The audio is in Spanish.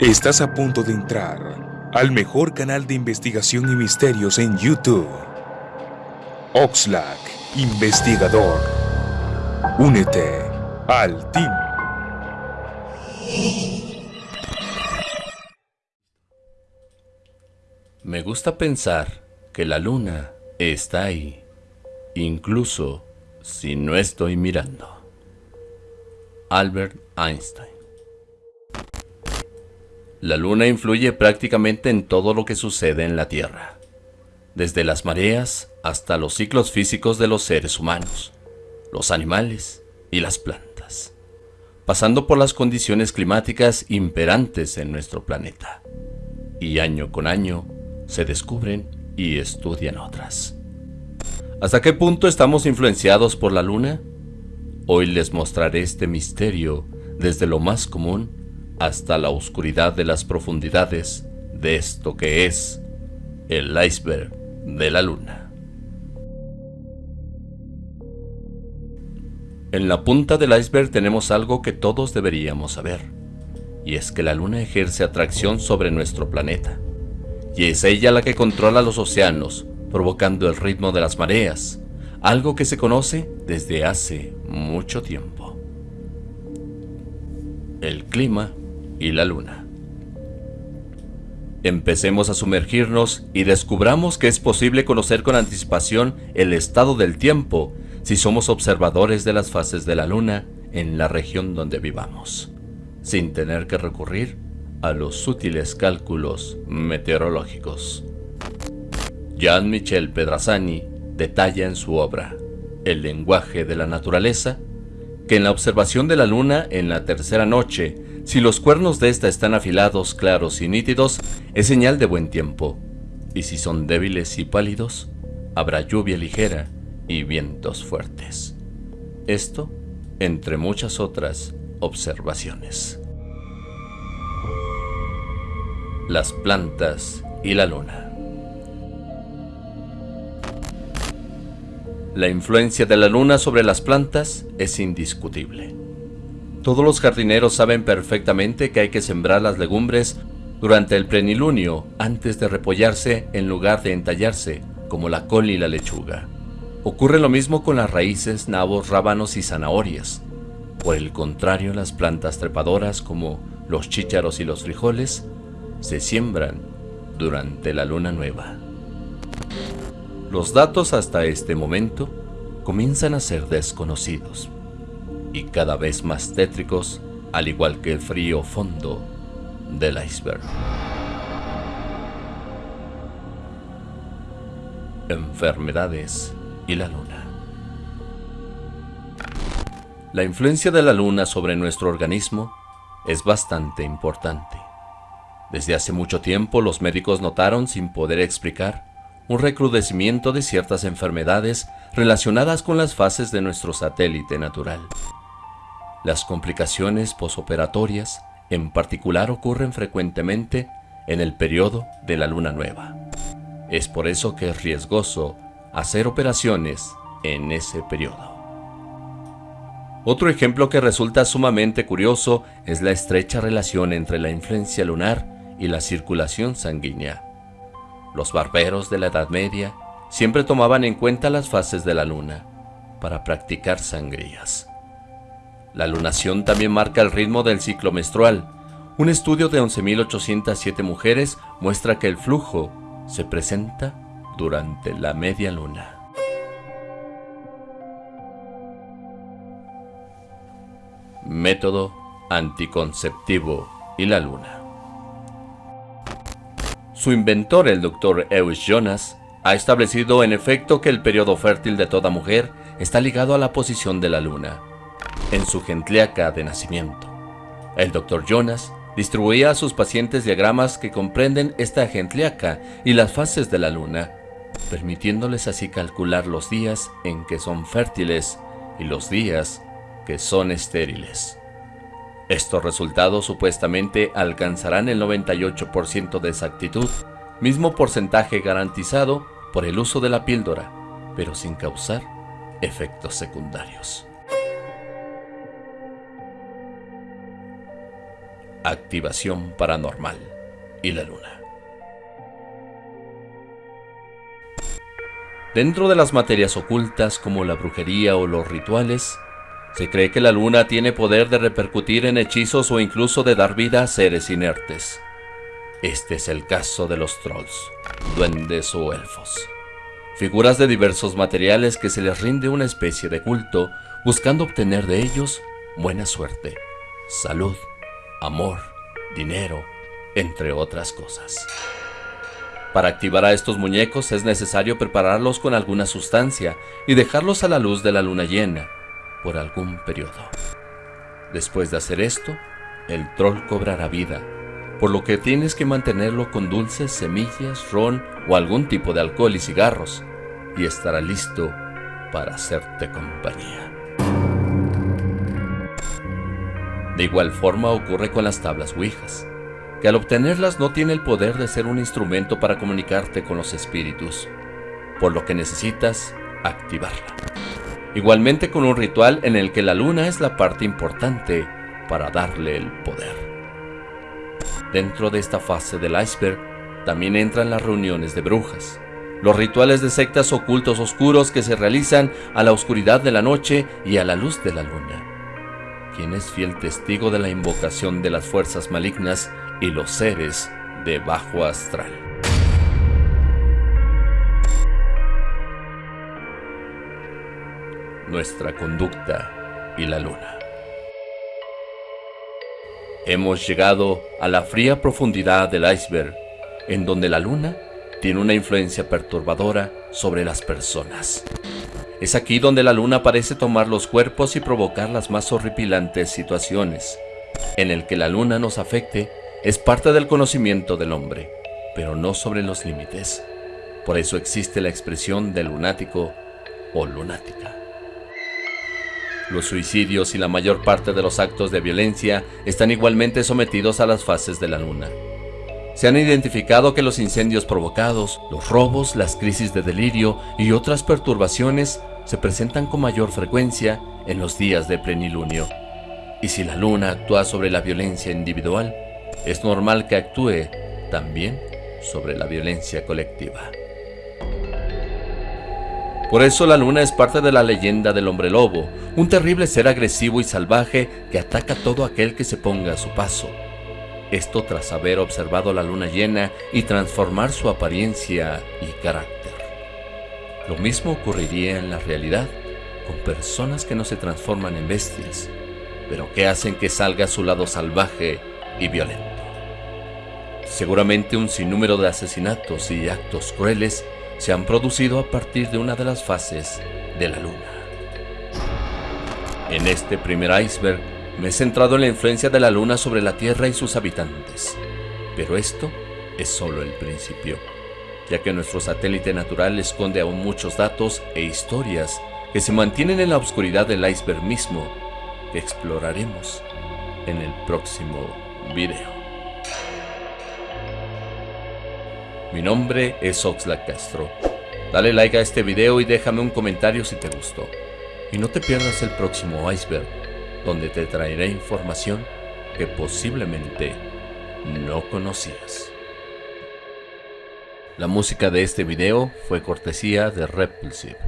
Estás a punto de entrar al mejor canal de investigación y misterios en YouTube. Oxlack, investigador. Únete al team. Me gusta pensar que la luna está ahí, incluso si no estoy mirando. Albert Einstein La luna influye prácticamente en todo lo que sucede en la Tierra, desde las mareas hasta los ciclos físicos de los seres humanos, los animales y las plantas, pasando por las condiciones climáticas imperantes en nuestro planeta. Y año con año se descubren y estudian otras. ¿Hasta qué punto estamos influenciados por la luna? Hoy les mostraré este misterio desde lo más común hasta la oscuridad de las profundidades de esto que es el iceberg de la luna. En la punta del iceberg tenemos algo que todos deberíamos saber, y es que la luna ejerce atracción sobre nuestro planeta, y es ella la que controla los océanos, provocando el ritmo de las mareas, algo que se conoce desde hace mucho tiempo. El clima y la luna. Empecemos a sumergirnos y descubramos que es posible conocer con anticipación el estado del tiempo si somos observadores de las fases de la luna en la región donde vivamos, sin tener que recurrir a los sutiles cálculos meteorológicos. Jean-Michel Pedrazzani detalla en su obra El lenguaje de la naturaleza que en la observación de la luna en la tercera noche, si los cuernos de esta están afilados, claros y nítidos, es señal de buen tiempo, y si son débiles y pálidos, habrá lluvia ligera y vientos fuertes. Esto entre muchas otras observaciones. Las plantas y la luna. La influencia de la luna sobre las plantas es indiscutible. Todos los jardineros saben perfectamente que hay que sembrar las legumbres durante el plenilunio antes de repollarse en lugar de entallarse, como la col y la lechuga. Ocurre lo mismo con las raíces, nabos, rábanos y zanahorias. Por el contrario, las plantas trepadoras como los chícharos y los frijoles se siembran durante la luna nueva. Los datos hasta este momento comienzan a ser desconocidos y cada vez más tétricos, al igual que el frío fondo del iceberg. Enfermedades y la luna. La influencia de la luna sobre nuestro organismo es bastante importante. Desde hace mucho tiempo los médicos notaron sin poder explicar un recrudecimiento de ciertas enfermedades relacionadas con las fases de nuestro satélite natural. Las complicaciones posoperatorias, en particular, ocurren frecuentemente en el periodo de la luna nueva. Es por eso que es riesgoso hacer operaciones en ese periodo. Otro ejemplo que resulta sumamente curioso es la estrecha relación entre la influencia lunar y la circulación sanguínea. Los barberos de la Edad Media siempre tomaban en cuenta las fases de la luna para practicar sangrías. La lunación también marca el ritmo del ciclo menstrual. Un estudio de 11.807 mujeres muestra que el flujo se presenta durante la media luna. Método anticonceptivo y la luna. Su inventor, el Dr. Eus Jonas, ha establecido en efecto que el periodo fértil de toda mujer está ligado a la posición de la luna, en su gentleaca de nacimiento. El Dr. Jonas distribuía a sus pacientes diagramas que comprenden esta gentleaca y las fases de la luna, permitiéndoles así calcular los días en que son fértiles y los días que son estériles. Estos resultados supuestamente alcanzarán el 98% de exactitud, mismo porcentaje garantizado por el uso de la píldora, pero sin causar efectos secundarios. Activación paranormal y la luna. Dentro de las materias ocultas como la brujería o los rituales, se cree que la luna tiene poder de repercutir en hechizos o incluso de dar vida a seres inertes. Este es el caso de los trolls, duendes o elfos. Figuras de diversos materiales que se les rinde una especie de culto buscando obtener de ellos buena suerte, salud, amor, dinero, entre otras cosas. Para activar a estos muñecos es necesario prepararlos con alguna sustancia y dejarlos a la luz de la luna llena por algún periodo. Después de hacer esto, el troll cobrará vida, por lo que tienes que mantenerlo con dulces, semillas, ron o algún tipo de alcohol y cigarros, y estará listo para hacerte compañía. De igual forma ocurre con las tablas Ouijas, que al obtenerlas no tiene el poder de ser un instrumento para comunicarte con los espíritus, por lo que necesitas activarla. Igualmente con un ritual en el que la luna es la parte importante para darle el poder. Dentro de esta fase del iceberg también entran las reuniones de brujas, los rituales de sectas ocultos oscuros que se realizan a la oscuridad de la noche y a la luz de la luna quien es fiel testigo de la invocación de las fuerzas malignas y los seres de bajo astral. Nuestra conducta y la luna. Hemos llegado a la fría profundidad del iceberg, en donde la luna tiene una influencia perturbadora sobre las personas. Es aquí donde la luna parece tomar los cuerpos y provocar las más horripilantes situaciones. En el que la luna nos afecte es parte del conocimiento del hombre, pero no sobre los límites. Por eso existe la expresión de lunático o lunática. Los suicidios y la mayor parte de los actos de violencia están igualmente sometidos a las fases de la luna. Se han identificado que los incendios provocados, los robos, las crisis de delirio y otras perturbaciones se presentan con mayor frecuencia en los días de plenilunio. Y si la luna actúa sobre la violencia individual, es normal que actúe también sobre la violencia colectiva. Por eso la luna es parte de la leyenda del hombre lobo, un terrible ser agresivo y salvaje que ataca a todo aquel que se ponga a su paso. Esto tras haber observado la luna llena y transformar su apariencia y carácter. Lo mismo ocurriría en la realidad con personas que no se transforman en bestias, pero que hacen que salga su lado salvaje y violento. Seguramente un sinnúmero de asesinatos y actos crueles se han producido a partir de una de las fases de la luna. En este primer iceberg me he centrado en la influencia de la luna sobre la Tierra y sus habitantes, pero esto es solo el principio ya que nuestro satélite natural esconde aún muchos datos e historias que se mantienen en la oscuridad del iceberg mismo, que exploraremos en el próximo video. Mi nombre es Oxlack Castro. Dale like a este video y déjame un comentario si te gustó. Y no te pierdas el próximo iceberg, donde te traeré información que posiblemente no conocías. La música de este video fue cortesía de Repulsive.